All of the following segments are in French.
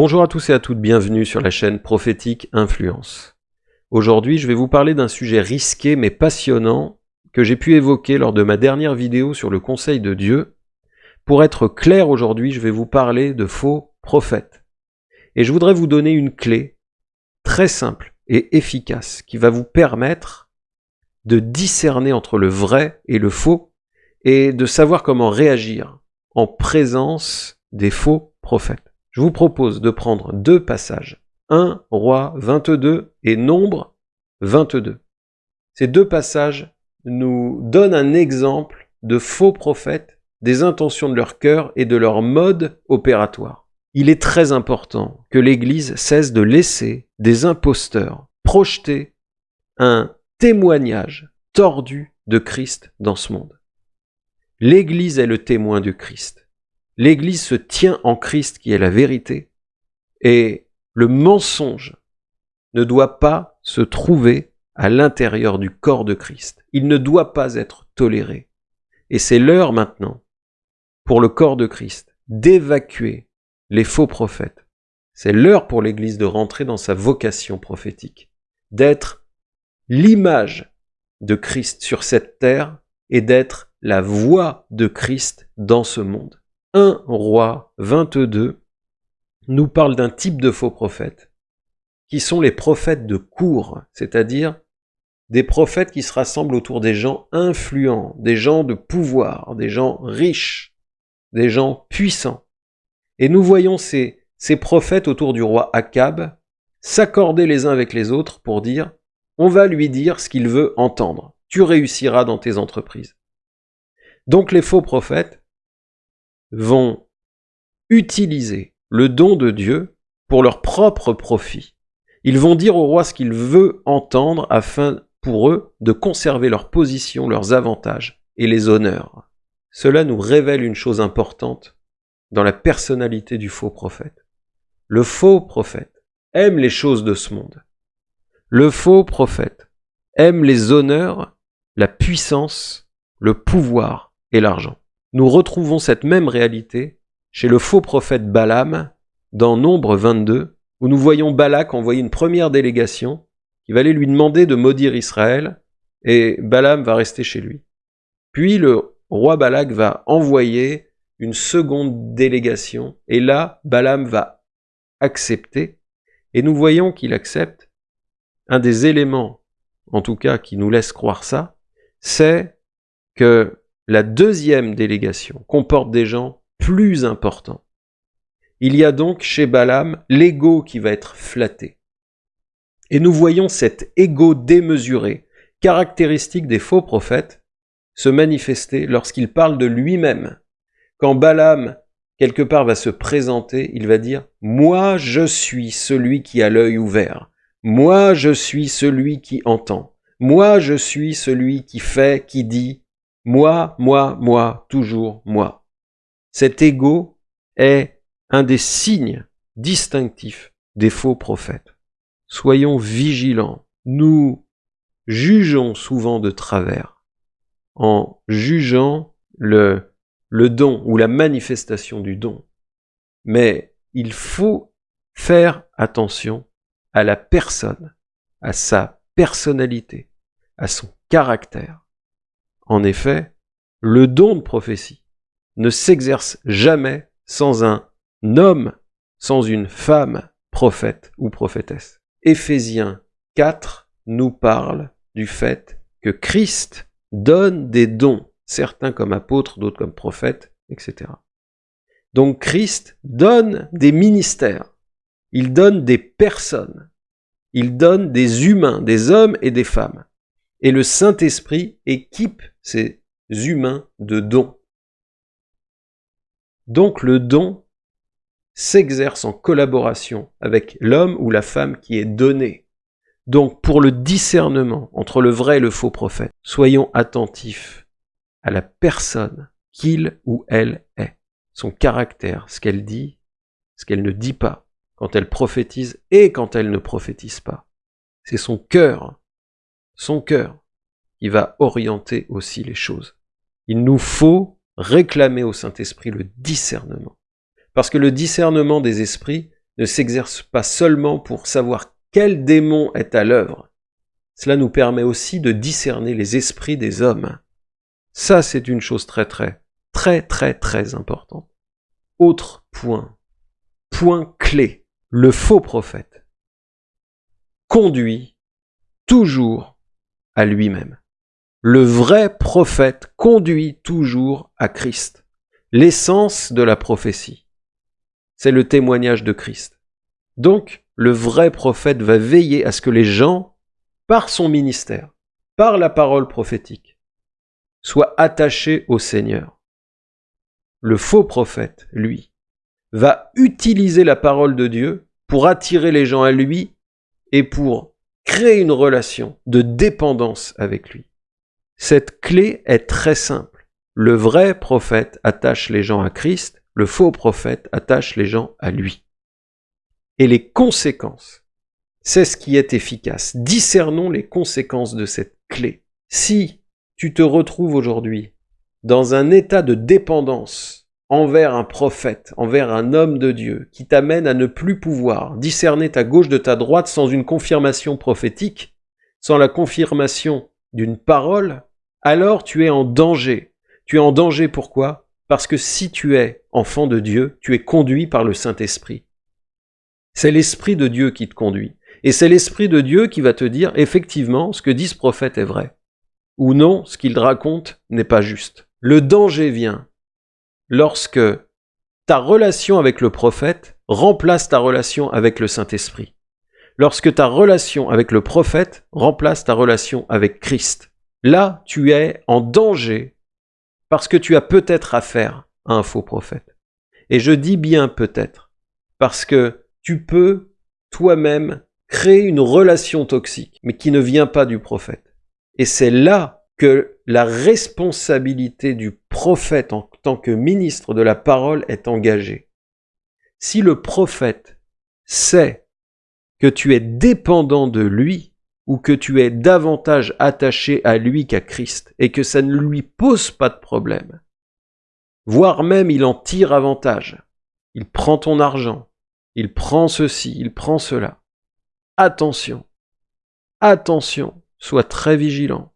Bonjour à tous et à toutes, bienvenue sur la chaîne Prophétique Influence. Aujourd'hui, je vais vous parler d'un sujet risqué mais passionnant que j'ai pu évoquer lors de ma dernière vidéo sur le Conseil de Dieu. Pour être clair aujourd'hui, je vais vous parler de faux prophètes. Et je voudrais vous donner une clé très simple et efficace qui va vous permettre de discerner entre le vrai et le faux et de savoir comment réagir en présence des faux prophètes. Je vous propose de prendre deux passages, 1 Roi 22 et Nombre 22. Ces deux passages nous donnent un exemple de faux prophètes, des intentions de leur cœur et de leur mode opératoire. Il est très important que l'Église cesse de laisser des imposteurs projeter un témoignage tordu de Christ dans ce monde. L'Église est le témoin du Christ. L'Église se tient en Christ qui est la vérité, et le mensonge ne doit pas se trouver à l'intérieur du corps de Christ. Il ne doit pas être toléré. Et c'est l'heure maintenant, pour le corps de Christ, d'évacuer les faux prophètes. C'est l'heure pour l'Église de rentrer dans sa vocation prophétique, d'être l'image de Christ sur cette terre et d'être la voix de Christ dans ce monde. 1 roi 22 nous parle d'un type de faux prophètes, qui sont les prophètes de cour, c'est-à-dire des prophètes qui se rassemblent autour des gens influents, des gens de pouvoir, des gens riches, des gens puissants. Et nous voyons ces, ces prophètes autour du roi Akab s'accorder les uns avec les autres pour dire on va lui dire ce qu'il veut entendre. Tu réussiras dans tes entreprises. Donc les faux prophètes vont utiliser le don de Dieu pour leur propre profit. Ils vont dire au roi ce qu'il veut entendre afin pour eux de conserver leur position, leurs avantages et les honneurs. Cela nous révèle une chose importante dans la personnalité du faux prophète. Le faux prophète aime les choses de ce monde. Le faux prophète aime les honneurs, la puissance, le pouvoir et l'argent. Nous retrouvons cette même réalité chez le faux prophète Balaam dans Nombre 22, où nous voyons Balak envoyer une première délégation qui va aller lui demander de maudire Israël, et Balaam va rester chez lui. Puis le roi Balak va envoyer une seconde délégation, et là, Balaam va accepter, et nous voyons qu'il accepte. Un des éléments, en tout cas, qui nous laisse croire ça, c'est que la deuxième délégation comporte des gens plus importants. Il y a donc chez Balaam l'ego qui va être flatté. Et nous voyons cet ego démesuré, caractéristique des faux prophètes, se manifester lorsqu'il parle de lui-même quand Balaam, quelque part, va se présenter, il va dire « Moi, je suis celui qui a l'œil ouvert. Moi, je suis celui qui entend. Moi, je suis celui qui fait, qui dit. Moi, moi, moi, toujours moi. » Cet ego est un des signes distinctifs des faux prophètes. Soyons vigilants. Nous jugeons souvent de travers en jugeant le le don ou la manifestation du don. Mais il faut faire attention à la personne, à sa personnalité, à son caractère. En effet, le don de prophétie ne s'exerce jamais sans un homme, sans une femme prophète ou prophétesse. Éphésiens 4 nous parle du fait que Christ donne des dons certains comme apôtres, d'autres comme prophètes, etc. Donc Christ donne des ministères, il donne des personnes, il donne des humains, des hommes et des femmes. Et le Saint-Esprit équipe ces humains de dons. Donc le don s'exerce en collaboration avec l'homme ou la femme qui est donné. Donc pour le discernement entre le vrai et le faux prophète, soyons attentifs à la personne qu'il ou elle est, son caractère, ce qu'elle dit, ce qu'elle ne dit pas, quand elle prophétise et quand elle ne prophétise pas. C'est son cœur, son cœur, qui va orienter aussi les choses. Il nous faut réclamer au Saint-Esprit le discernement. Parce que le discernement des esprits ne s'exerce pas seulement pour savoir quel démon est à l'œuvre. Cela nous permet aussi de discerner les esprits des hommes. Ça, c'est une chose très très, très très très importante. Autre point, point clé, le faux prophète conduit toujours lui-même. Le vrai prophète conduit toujours à Christ. L'essence de la prophétie, c'est le témoignage de Christ. Donc, le vrai prophète va veiller à ce que les gens, par son ministère, par la parole prophétique, soient attachés au Seigneur. Le faux prophète, lui, va utiliser la parole de Dieu pour attirer les gens à lui et pour créer une relation de dépendance avec lui. Cette clé est très simple. Le vrai prophète attache les gens à Christ, le faux prophète attache les gens à lui. Et les conséquences, c'est ce qui est efficace. Discernons les conséquences de cette clé. Si tu te retrouves aujourd'hui dans un état de dépendance envers un prophète, envers un homme de Dieu, qui t'amène à ne plus pouvoir discerner ta gauche de ta droite sans une confirmation prophétique, sans la confirmation d'une parole, alors tu es en danger. Tu es en danger pourquoi? Parce que si tu es enfant de Dieu, tu es conduit par le Saint-Esprit. C'est l'Esprit de Dieu qui te conduit. Et c'est l'Esprit de Dieu qui va te dire, effectivement, ce que dit ce prophète est vrai. Ou non, ce qu'il raconte n'est pas juste. Le danger vient lorsque ta relation avec le prophète remplace ta relation avec le Saint-Esprit. Lorsque ta relation avec le prophète remplace ta relation avec Christ. Là, tu es en danger parce que tu as peut-être affaire à un faux prophète. Et je dis bien peut-être, parce que tu peux toi-même créer une relation toxique, mais qui ne vient pas du prophète. Et c'est là que la responsabilité du prophète en tant que ministre de la parole est engagée. Si le prophète sait que tu es dépendant de lui, ou que tu es davantage attaché à lui qu'à Christ, et que ça ne lui pose pas de problème, voire même il en tire avantage, il prend ton argent, il prend ceci, il prend cela. Attention, attention, sois très vigilant.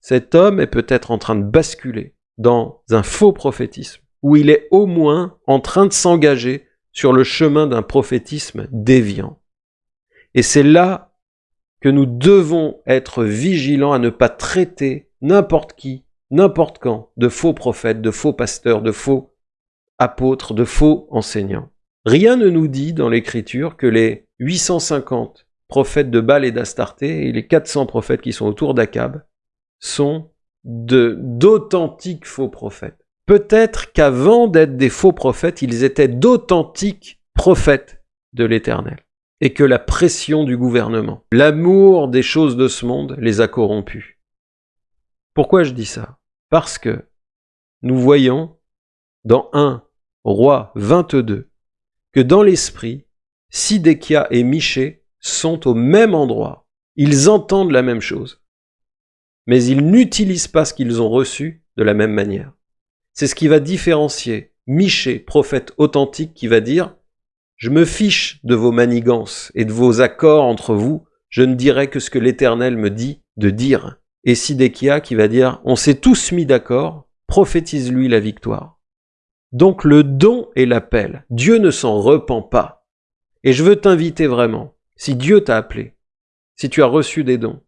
Cet homme est peut-être en train de basculer dans un faux prophétisme, où il est au moins en train de s'engager sur le chemin d'un prophétisme déviant. Et c'est là que nous devons être vigilants à ne pas traiter n'importe qui, n'importe quand, de faux prophètes, de faux pasteurs, de faux apôtres, de faux enseignants. Rien ne nous dit dans l'Écriture que les 850 prophètes de Baal et d'Astarté et les 400 prophètes qui sont autour d'Akab sont d'authentiques faux prophètes. Peut-être qu'avant d'être des faux prophètes, ils étaient d'authentiques prophètes de l'Éternel et que la pression du gouvernement, l'amour des choses de ce monde les a corrompus. Pourquoi je dis ça? Parce que nous voyons dans 1 Roi 22 que dans l'esprit, Sidékia et Miché sont au même endroit. Ils entendent la même chose. Mais ils n'utilisent pas ce qu'ils ont reçu de la même manière. C'est ce qui va différencier Miché, prophète authentique, qui va dire je me fiche de vos manigances et de vos accords entre vous, je ne dirai que ce que l'Éternel me dit de dire. Et Sidékia qui va dire, on s'est tous mis d'accord, prophétise-lui la victoire. Donc le don et l'appel, Dieu ne s'en repent pas. Et je veux t'inviter vraiment, si Dieu t'a appelé, si tu as reçu des dons,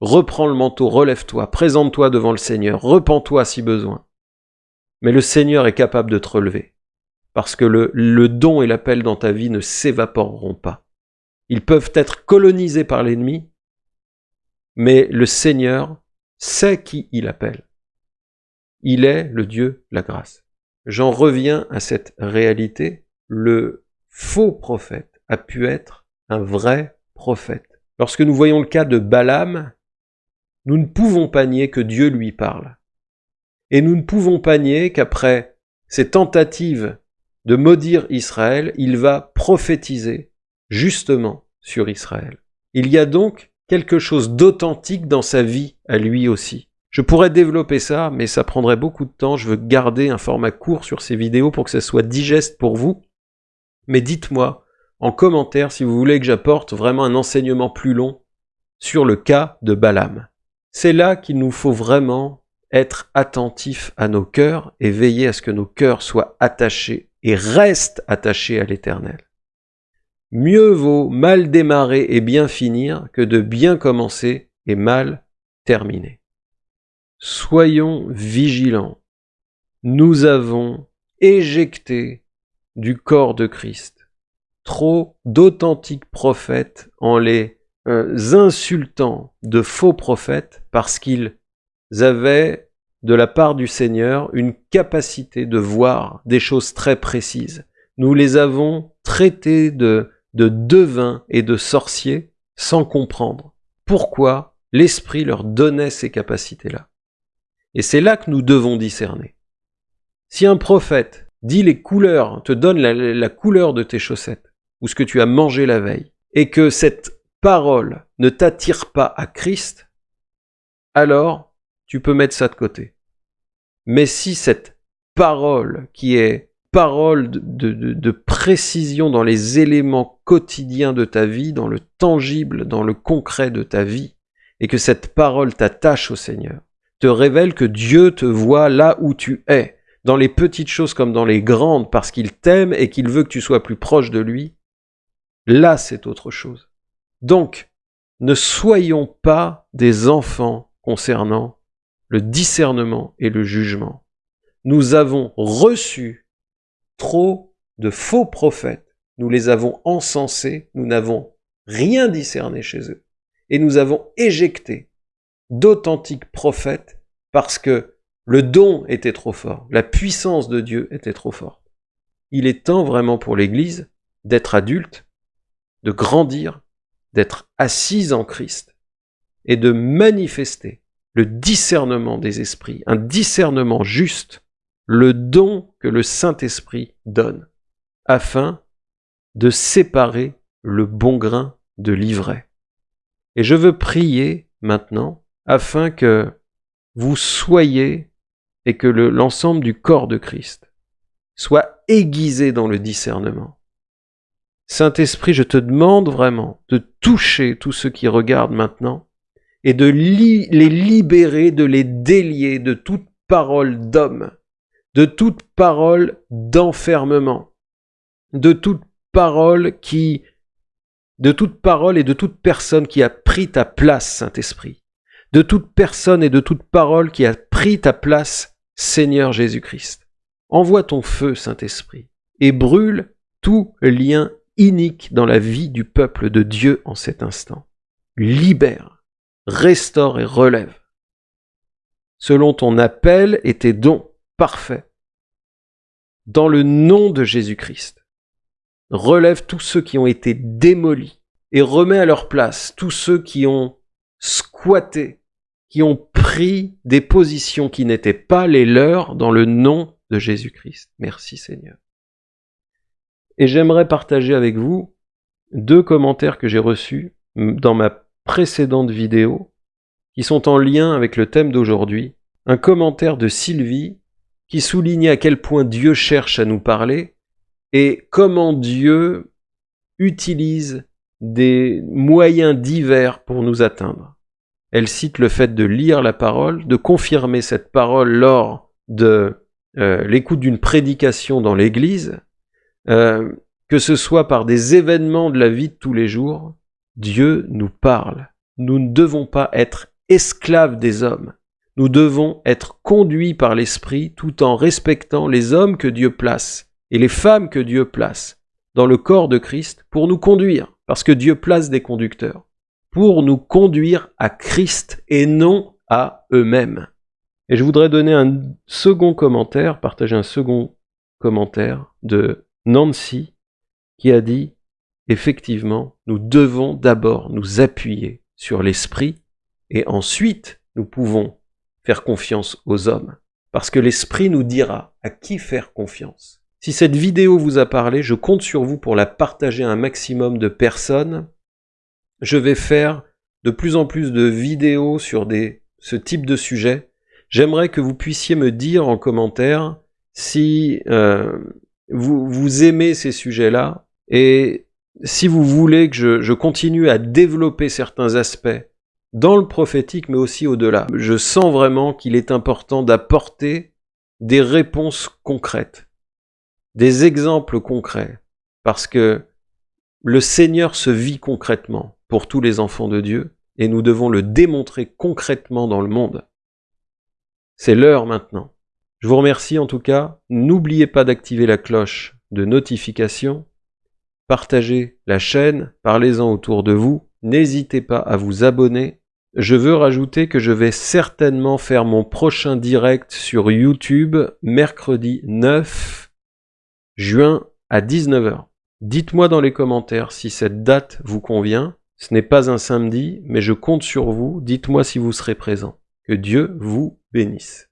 reprends le manteau, relève-toi, présente-toi devant le Seigneur, repens-toi si besoin. Mais le Seigneur est capable de te relever parce que le, le don et l'appel dans ta vie ne s'évaporeront pas. Ils peuvent être colonisés par l'ennemi, mais le Seigneur sait qui il appelle. Il est le Dieu la grâce. J'en reviens à cette réalité. Le faux prophète a pu être un vrai prophète. Lorsque nous voyons le cas de Balaam, nous ne pouvons pas nier que Dieu lui parle. Et nous ne pouvons pas nier qu'après ces tentatives de maudire Israël, il va prophétiser justement sur Israël. Il y a donc quelque chose d'authentique dans sa vie à lui aussi. Je pourrais développer ça, mais ça prendrait beaucoup de temps. Je veux garder un format court sur ces vidéos pour que ça soit digeste pour vous. Mais dites-moi, en commentaire si vous voulez que j'apporte vraiment un enseignement plus long sur le cas de Balaam. C'est là qu'il nous faut vraiment être attentifs à nos cœurs et veiller à ce que nos cœurs soient attachés et restent attachés à l'Éternel. Mieux vaut mal démarrer et bien finir que de bien commencer et mal terminer. Soyons vigilants. Nous avons éjecté du corps de Christ trop d'authentiques prophètes en les euh, insultant de faux prophètes parce qu'ils avaient de la part du Seigneur une capacité de voir des choses très précises. Nous les avons traités de, de devins et de sorciers sans comprendre pourquoi l'Esprit leur donnait ces capacités-là. Et c'est là que nous devons discerner. Si un prophète dit les couleurs, te donne la, la couleur de tes chaussettes, ou ce que tu as mangé la veille, et que cette parole ne t'attire pas à Christ, alors tu peux mettre ça de côté. Mais si cette parole qui est parole de, de, précision dans les éléments quotidiens de ta vie, dans le tangible, dans le concret de ta vie, et que cette parole t'attache au Seigneur, te révèle que Dieu te voit là où tu es, dans les petites choses comme dans les grandes, parce qu'il t'aime et qu'il veut que tu sois plus proche de lui, là c'est autre chose. Donc, ne soyons pas des enfants concernant le discernement et le jugement. Nous avons reçu trop de faux prophètes, nous les avons encensés, nous n'avons rien discerné chez eux, et nous avons éjecté d'authentiques prophètes parce que le don était trop fort, la puissance de Dieu était trop forte. Il est temps vraiment pour l'Église d'être adulte, de grandir d'être assise en Christ et de manifester le discernement des esprits, un discernement juste, le don que le Saint-Esprit donne, afin de séparer le bon grain de l'ivraie. Et je veux prier maintenant afin que vous soyez et que l'ensemble du corps de Christ soit aiguisé dans le discernement, Saint-Esprit, je te demande vraiment de toucher tous ceux qui regardent maintenant et de les libérer, de les délier de toute parole d'homme, de toute parole d'enfermement, de toute parole qui, de toute parole et de toute personne qui a pris ta place, Saint-Esprit, de toute personne et de toute parole qui a pris ta place, Seigneur Jésus-Christ. Envoie ton feu, Saint-Esprit, et brûle tout lien inique dans la vie du peuple de Dieu en cet instant. Libère, restaure et relève. Selon ton appel et tes dons parfaits. Dans le nom de Jésus-Christ. Relève tous ceux qui ont été démolis et remets à leur place tous ceux qui ont squatté, qui ont pris des positions qui n'étaient pas les leurs dans le nom de Jésus-Christ. Merci Seigneur. Et j'aimerais partager avec vous deux commentaires que j'ai reçus dans ma précédente vidéo, qui sont en lien avec le thème d'aujourd'hui. Un commentaire de Sylvie qui soulignait à quel point Dieu cherche à nous parler et comment Dieu utilise des moyens divers pour nous atteindre. Elle cite le fait de lire la parole, de confirmer cette parole lors de euh, l'écoute d'une prédication dans l'Église, euh, que ce soit par des événements de la vie de tous les jours, Dieu nous parle. Nous ne devons pas être esclaves des hommes. Nous devons être conduits par l'Esprit tout en respectant les hommes que Dieu place et les femmes que Dieu place dans le corps de Christ pour nous conduire, parce que Dieu place des conducteurs, pour nous conduire à Christ et non à eux-mêmes. Et je voudrais donner un second commentaire, partager un second commentaire de Nancy, qui a dit, effectivement, nous devons d'abord nous appuyer sur l'esprit, et ensuite nous pouvons faire confiance aux hommes. Parce que l'esprit nous dira à qui faire confiance. Si cette vidéo vous a parlé, je compte sur vous pour la partager à un maximum de personnes. Je vais faire de plus en plus de vidéos sur ce type de sujet. J'aimerais que vous puissiez me dire en commentaire si euh, vous, vous aimez ces sujets-là et si vous voulez que je, continue à développer certains aspects dans le prophétique, mais aussi au-delà, je sens vraiment qu'il est important d'apporter des réponses concrètes, des exemples concrets, parce que le Seigneur se vit concrètement pour tous les enfants de Dieu, et nous devons le démontrer concrètement dans le monde. C'est l'heure maintenant. Je vous remercie en tout cas. N'oubliez pas d'activer la cloche de notification. Partagez la chaîne, parlez-en autour de vous. N'hésitez pas à vous abonner. Je veux rajouter que je vais certainement faire mon prochain direct sur YouTube mercredi 9 juin à 19h. Dites-moi dans les commentaires si cette date vous convient. Ce n'est pas un samedi, mais je compte sur vous. Dites-moi si vous serez présent. Que Dieu vous bénisse.